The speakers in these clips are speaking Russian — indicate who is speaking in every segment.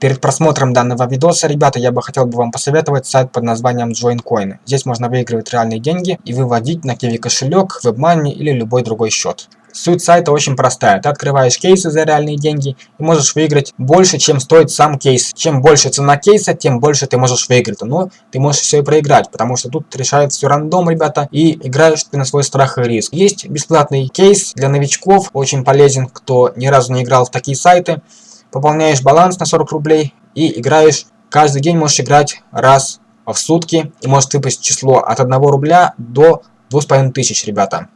Speaker 1: Перед просмотром данного видоса, ребята, я бы хотел бы вам посоветовать сайт под названием JoinCoin. Здесь можно выигрывать реальные деньги и выводить на Kiwi кошелек, WebMoney или любой другой счет. Суть сайта очень простая. Ты открываешь кейсы за реальные деньги и можешь выиграть больше, чем стоит сам кейс. Чем больше цена кейса, тем больше ты можешь выиграть. Но ты можешь все и проиграть, потому что тут решает все рандом, ребята, и играешь ты на свой страх и риск. Есть бесплатный кейс для новичков, очень полезен, кто ни разу не играл в такие сайты. Пополняешь баланс на 40 рублей и играешь. Каждый день можешь играть раз в сутки и может выпасть число от 1 рубля до 2500, ребята.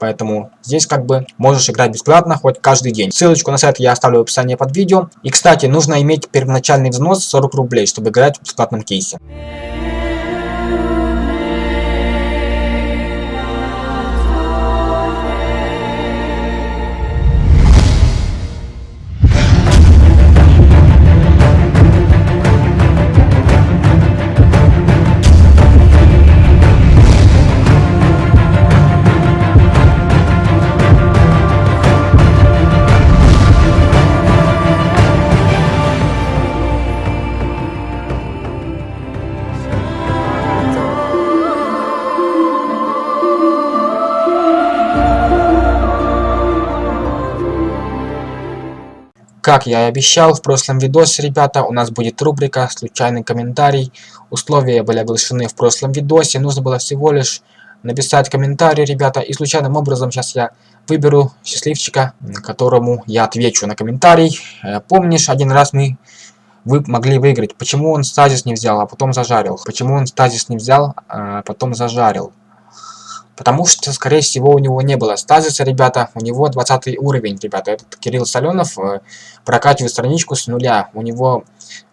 Speaker 1: Поэтому здесь как бы можешь играть бесплатно хоть каждый день. Ссылочку на сайт я оставлю в описании под видео. И кстати, нужно иметь первоначальный взнос 40 рублей, чтобы играть в бесплатном кейсе. Как я и обещал в прошлом видосе, ребята, у нас будет рубрика «Случайный комментарий». Условия были оглашены в прошлом видосе, нужно было всего лишь написать комментарий, ребята, и случайным образом сейчас я выберу счастливчика, которому я отвечу на комментарий. Э, помнишь, один раз мы вы могли выиграть. Почему он стазис не взял, а потом зажарил? Почему он стазис не взял, а потом зажарил? Потому что, скорее всего, у него не было стазиса, ребята. У него 20 уровень, ребята. Этот Кирилл Соленов э, прокачивает страничку с нуля. У него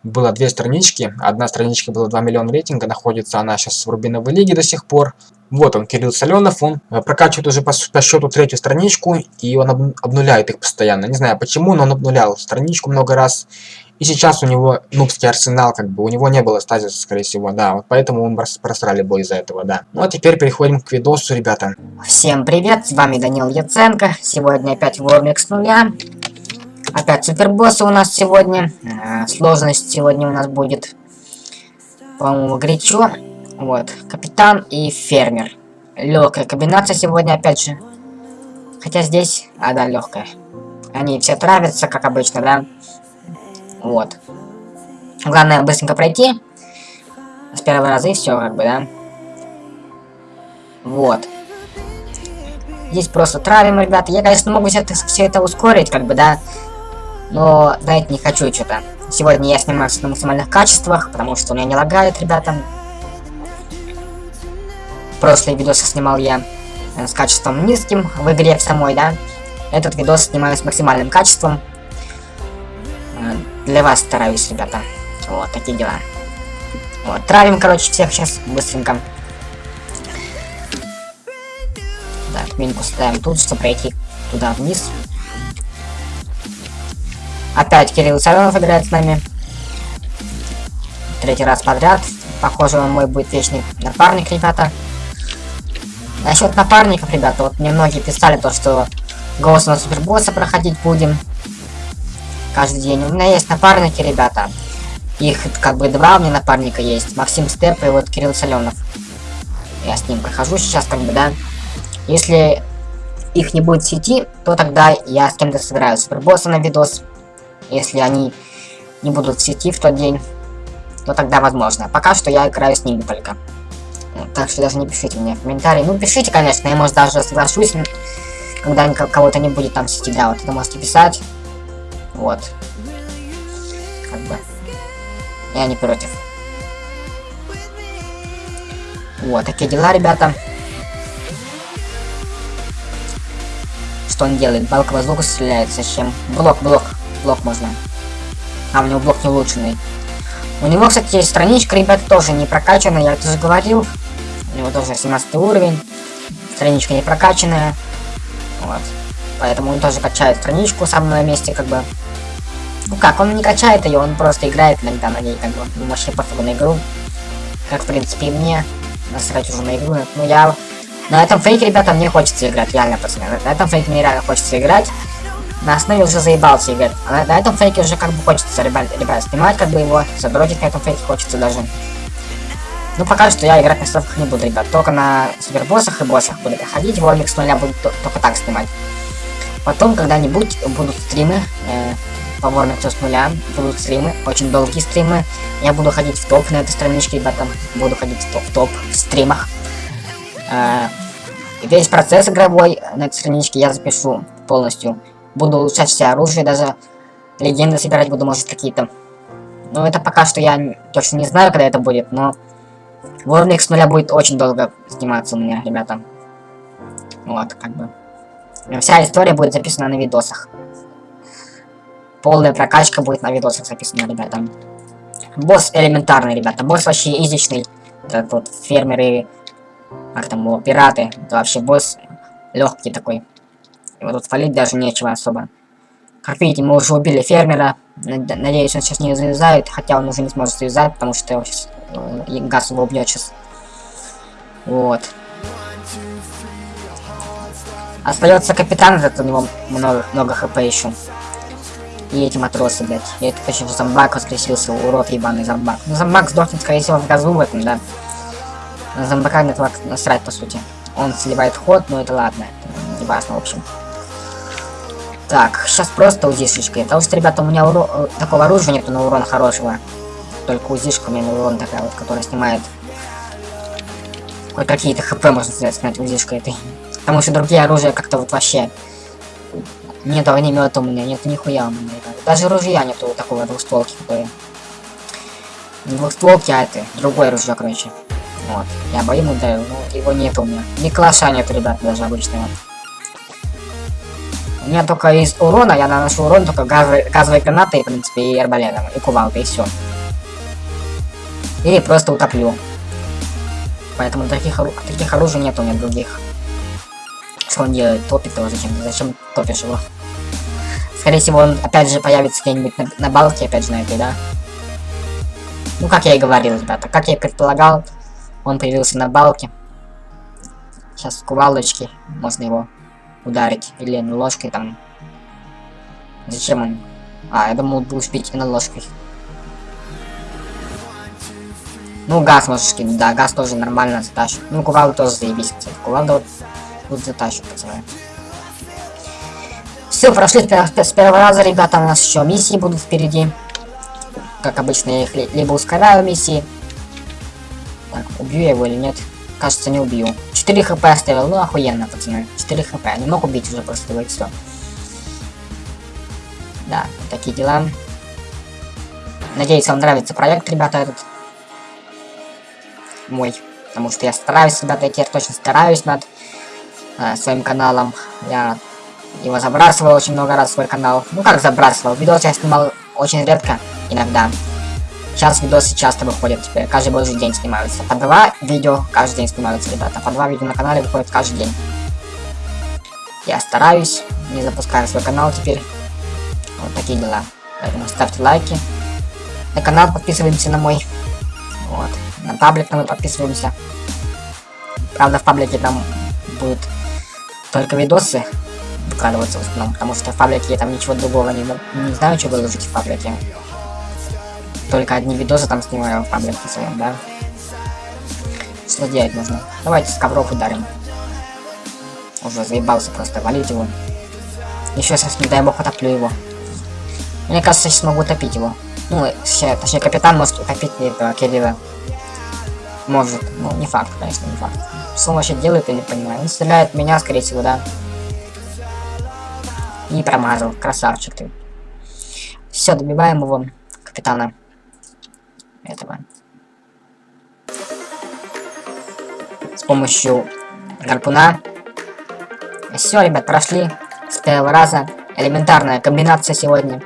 Speaker 1: было две странички. Одна страничка была 2 миллиона рейтинга. Находится она сейчас в Рубиновой лиге до сих пор. Вот он, Кирилл Соленов. Он э, прокачивает уже по, по счету третью страничку. И он об, обнуляет их постоянно. Не знаю почему, но он обнулял страничку много раз. И сейчас у него нубский арсенал, как бы, у него не было стазиса, скорее всего, да. Вот поэтому мы просрали бой из-за этого, да. Ну а теперь переходим к видосу, ребята.
Speaker 2: Всем привет, с вами Данил Яценко. Сегодня опять Вормик с нуля. Опять супербоссы у нас сегодня. Э, сложность сегодня у нас будет, по-моему, горячо. Вот, капитан и фермер. Легкая комбинация сегодня, опять же. Хотя здесь, а да, легкая. Они все травятся, как обычно, да. Вот. Главное быстренько пройти. С первого раза и все, как бы, да. Вот. Здесь просто травим, ребята. Я, конечно, могу все это, ускорить, как бы, да. Но, знаете, не хочу что-то. Сегодня я снимаю на максимальных качествах, потому что у меня не лагает, ребята. Прошлые видосы снимал я э, с качеством низким в игре в самой, да. Этот видос снимаю с максимальным качеством. Для вас стараюсь, ребята. Вот, такие дела. Вот, травим, короче, всех сейчас быстренько. Так, минку ставим тут, чтобы пройти туда вниз. Опять Кирилл Саленов играет с нами. Третий раз подряд. Похоже, он мой будет вечный напарник, ребята. Насчет напарников, ребята, вот мне многие писали то, что голос на супербосса проходить будем каждый день. У меня есть напарники, ребята. Их как бы два у меня напарника есть. Максим Степ и вот Кирилл Соленов. Я с ним прохожу сейчас, как бы, да. Если их не будет в сети, то тогда я с кем-то сыграю супербосса на видос. Если они не будут в сети в тот день, то тогда возможно. Пока что я играю с ними только. Так что даже не пишите мне в комментарии. Ну, пишите, конечно, я, может, даже соглашусь, когда кого-то не будет там в сети, да, вот это можете писать. Вот. Как бы. Я не против. Вот, такие дела, ребята. Что он делает? Балка из лука стреляет. Зачем? Блок, блок. Блок можно. А, у него блок не улучшенный. У него, кстати, есть страничка, ребята, тоже не прокачанная, я это уже говорил. У него тоже 17 уровень. Страничка не прокачанная. Вот. Поэтому он тоже качает страничку сам на месте, как бы. Ну как, он не качает ее, он просто играет иногда на ней, как бы, ну, вообще пофигу на игру. Как, в принципе, и мне. Насрать уже на игру. Ну, я... На этом фейке, ребята, мне хочется играть, реально, пацаны. На этом фейке мне реально хочется играть. на основе уже заебался играть. А на, на этом фейке уже как бы хочется, ребят, ребят, снимать как бы его, задротить на этом фейке хочется даже. Ну пока что я играть на ставках не буду, ребят. Только на супербоссах и боссах буду ходить, вольник с нуля буду только так снимать. Потом когда-нибудь будут стримы, э, по Вормиксу с нуля, будут стримы, очень долгие стримы. Я буду ходить в топ на этой страничке, ребята. Буду ходить в топ, в, топ, в стримах. Э, весь процесс игровой на этой страничке я запишу полностью. Буду улучшать все оружие, даже легенды собирать буду, может, какие-то. Но это пока что я точно не знаю, когда это будет, но Warmix с нуля будет очень долго сниматься у меня, ребята. Вот, как бы. Вся история будет записана на видосах. Полная прокачка будет на видосах записана, ребята. Босс элементарный, ребята. Босс вообще изичный. Это тут фермеры, как там его, пираты. Это вообще босс легкий такой. Его тут фалить даже нечего особо. Как видите, мы уже убили фермера. Надеюсь, он сейчас не завязает, хотя он уже не сможет завязать, потому что его сейчас, э, газ его убьет сейчас. Вот. Остается капитан, этот у него много, много хп еще. И эти матросы, блядь. И это почему зомбак воскресился, урод ебаный зомбак. Ну зомбак сдохнет, скорее всего, в газу в этом, да. На зомбака на этого насрать, по сути. Он сливает ход, но это ладно. Не важно, в общем. Так, сейчас просто узишечка. Потому что, ребята, у меня уро... Э, такого оружия нету на урон хорошего. Только узишка у меня на урон такая вот, которая снимает хоть какие-то хп, можно сказать, снять узишкой этой. Потому что другие оружия как-то вот вообще... Нет огнемета у меня, нет нихуя у меня. Даже ружья нету такого двухстволки, который... Не двухстволки, а это, другое ружье, короче. Вот. Я бы ему даю, но его нет у меня. Ни клаша нет, ребят, даже обычного. У меня только из урона, я наношу урон только газовой, газовой гранатой, в принципе, и арбалетом, и кувалкой, и все. Или просто утоплю. Поэтому таких, таких оружий нет у меня других. Что он делает? Топит его зачем? Зачем топишь его? Скорее всего, он опять же появится где-нибудь на, на балке, опять же, на этой, да? Ну, как я и говорил, ребята. Как я и предполагал, он появился на балке. Сейчас кувалдочки, можно его ударить. Или ложкой там. Зачем он? А, я думал, бить и на ложкой. Ну, газ можешь кинуть, да, газ тоже нормально затащит. Ну, кувалду тоже заебись, кстати. Кувалду вот тут затащит, пацаны. Все, прошли с первого раза, ребята, у нас еще миссии будут впереди. Как обычно, я их либо ускоряю миссии. Так, убью я его или нет? Кажется, не убью. 4 хп оставил, ну охуенно, пацаны. 4 хп, не мог убить уже просто и все. Да, такие дела. Надеюсь, вам нравится проект, ребята, этот мой. Потому что я стараюсь, ребята, я теперь точно стараюсь над э, своим каналом. Я его забрасывал очень много раз свой канал. Ну как забрасывал? Видосы я снимал очень редко, иногда. Сейчас видосы часто выходят теперь, каждый божий день снимаются. По два видео каждый день снимаются, ребята. По два видео на канале выходят каждый день. Я стараюсь, не запускаю свой канал теперь. Вот такие дела. Поэтому ставьте лайки. На канал подписываемся на мой. Вот. На паблик мы подписываемся. Правда, в паблике там будут только видосы выкладываться в основном, потому что в паблике я там ничего другого не, не знаю, что выложить в паблике. Только одни видосы там снимаю в паблике своем, да? Что делать нужно? Давайте с ковров ударим. Уже заебался просто валить его. Еще сейчас, не дай бог, утоплю его. Мне кажется, сейчас смогу утопить его. Ну, точнее, капитан может утопить этого Кирилла. Может. Ну, не факт, конечно, не факт. Что он вообще делает, я не понимаю. Он стреляет меня, скорее всего, да. И промазал. Красавчик ты. Все, добиваем его, капитана. Этого. С помощью гарпуна. Все, ребят, прошли с первого раза. Элементарная комбинация сегодня.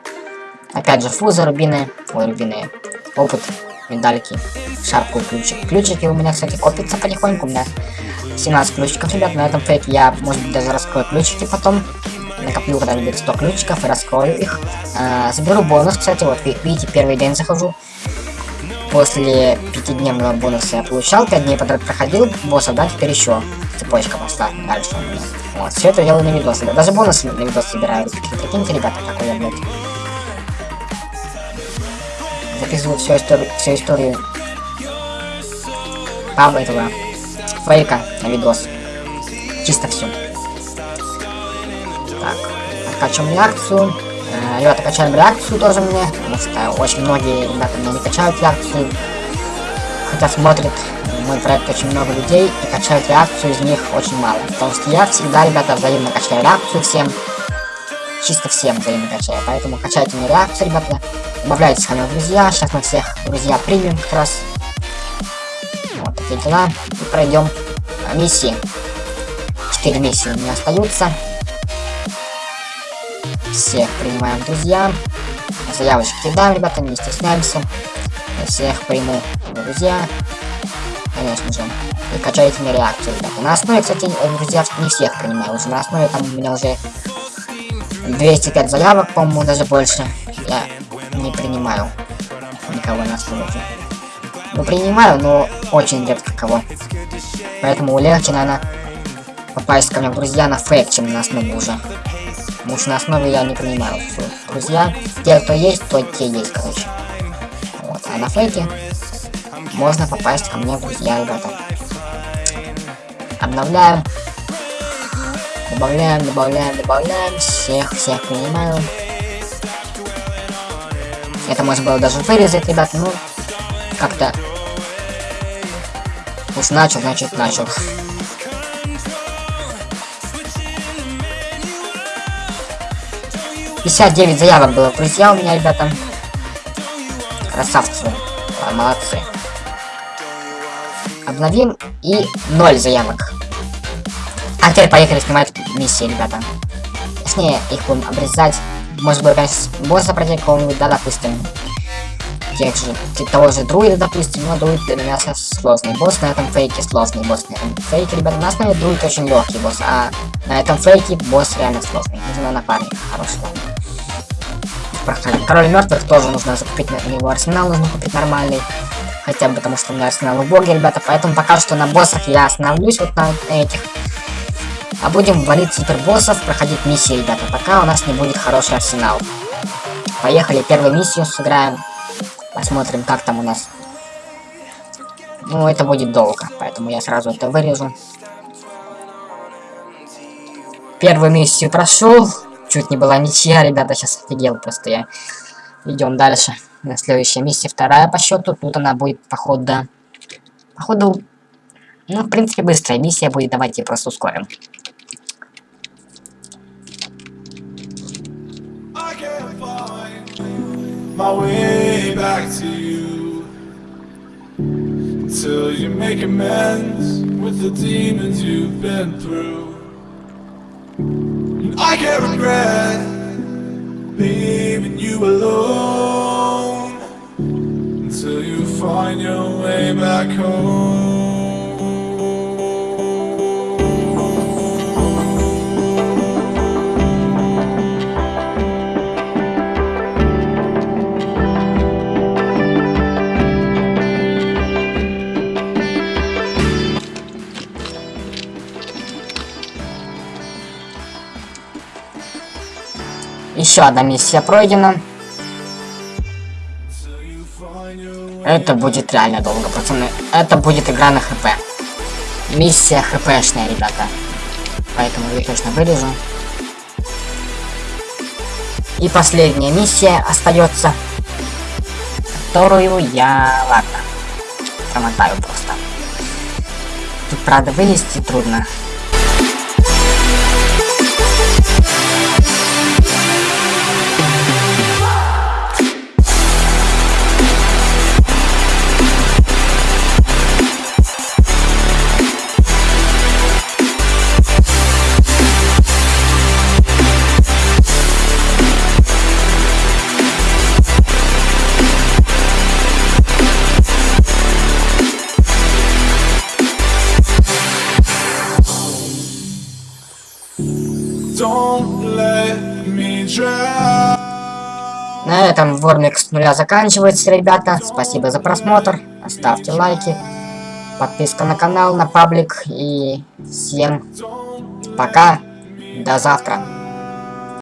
Speaker 2: Опять же, фузы рубины. Ой, рубины. Опыт медальки, шапку ключик. Ключики у меня, кстати, копятся потихоньку. У меня 17 ключиков, ребят. На этом фейке я, может быть, даже раскрою ключики потом. Накоплю когда-нибудь 100 ключиков и раскрою их. А, заберу бонус, кстати, вот, видите, первый день захожу. после пятидневного бонуса я получал, 5 дней подряд проходил босса, да, теперь еще цепочка пошла дальше у меня. Вот, все это делаю на видосы, да, даже бонусы на видос собираю. Прикиньте, ребята, какой я, блядь. Записываю всю историю, всю историю Павла этого фейка на видос. Чисто все. Так, откачиваем реакцию. Э, ребята, качаем реакцию тоже мне, потому что очень многие ребята мне не качают реакцию. Хотя смотрят мой проект очень много людей и качают реакцию из них очень мало. Потому что я всегда, ребята, взаимно качаю реакцию всем. Чисто всем взаимно качаю. Поэтому качайте мне реакцию, ребята. Добавляйтесь в друзья. Сейчас мы всех друзья примем как раз. Вот такие дела. И пройдем миссии. Четыре миссии у меня остаются. Всех принимаем друзья. Заявочки кидаем, ребята, не стесняемся. Я всех приму друзья. Конечно же. И качайте мне реакцию, ребята. На основе, кстати, друзья, не всех принимаю. Уже на основе там у меня уже 205 заявок, по-моему, даже больше. Я не принимаю никого на основе. Ну, принимаю, но очень редко кого. Поэтому легче, наверное, попасть ко мне в друзья на фейк, чем на основе уже. Потому что на основе я не принимаю все. Друзья, те, кто есть, то те есть, короче. Вот, а на фейке можно попасть ко мне в друзья, ребята. Обновляем. Добавляем, добавляем, добавляем. Всех, всех принимаю. Это можно было даже вырезать, ребят, ну, как-то... Уж начал, значит начал. 59 заявок было, друзья, у меня, ребята. Красавцы. А, молодцы. Обновим и 0 заявок. А теперь поехали снимать миссии, ребята. Точнее, их будем обрезать. Может быть, босса пройти какого-нибудь, да, допустим. Тех же, того же друида, допустим, но друид для меня сложный босс, на этом фейке сложный босс, на этом фейке, ребята, на основе друид очень легкий босс, а на этом фейке босс реально сложный. Нужно напарник хороший, ладно проходить. Король мертвых тоже нужно закупить на него арсенал, нужно купить нормальный. Хотя бы потому что у меня арсенал убогий, ребята. Поэтому пока что на боссах я остановлюсь вот на этих. А будем валить супербоссов, проходить миссии, ребята. Пока у нас не будет хороший арсенал. Поехали, первую миссию сыграем. Посмотрим, как там у нас. Ну, это будет долго, поэтому я сразу это вырежу. Первую миссию прошел. Чуть не была ничья, ребята, сейчас офигел просто я. Идем дальше. Следующая миссия, вторая по счету. Тут она будет, походу... Походу... Ну, в принципе, быстрая миссия будет. Давайте просто ускорим. My way back to you. Until you make amends with the demons you've been through. I can't regret leaving you alone. Until you find your way back home. Еще одна миссия пройдена. Это будет реально долго, пацаны. Это будет игра на хп. Миссия хпшная, ребята. Поэтому я точно вырежу. И последняя миссия остается. Которую я... Ладно. Промотаю просто. Тут, правда, вылезти трудно. На этом Вормик с нуля заканчивается, ребята. Спасибо за просмотр. Ставьте лайки. Подписка на канал, на паблик. И всем пока. До завтра.